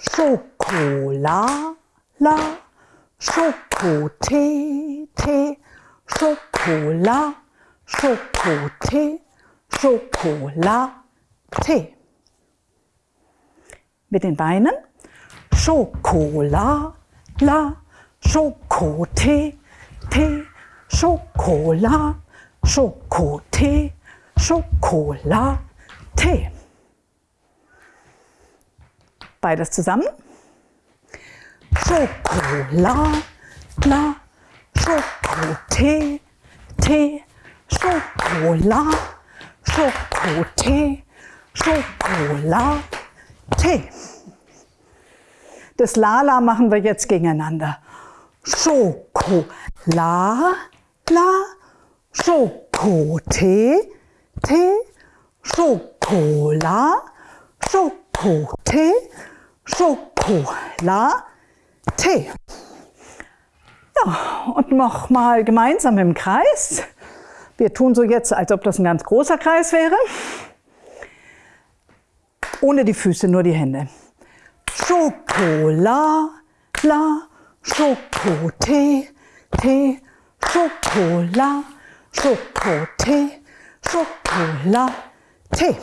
Schokola, la, Schokotee, Tee, Schokola, Schokotee, Schokolatee. Mit den Beinen. Schokola, la, Schokotee, Tee, Schokola, Schokotee, Schokolatee. Beides zusammen. Schokola, la, Schokotee, Tee, Schokola, Schokotee, Schokolatee. Das Lala machen wir jetzt gegeneinander. Schokola, la, Schokotee, Tee, Schokola, Schokotee, Schokola, Tee. Ja, und nochmal gemeinsam im Kreis. Wir tun so jetzt, als ob das ein ganz großer Kreis wäre. Ohne die Füße, nur die Hände. Schokola, la, Schokotee, Tee, Schokola, Schokotee, Schokola, Tee.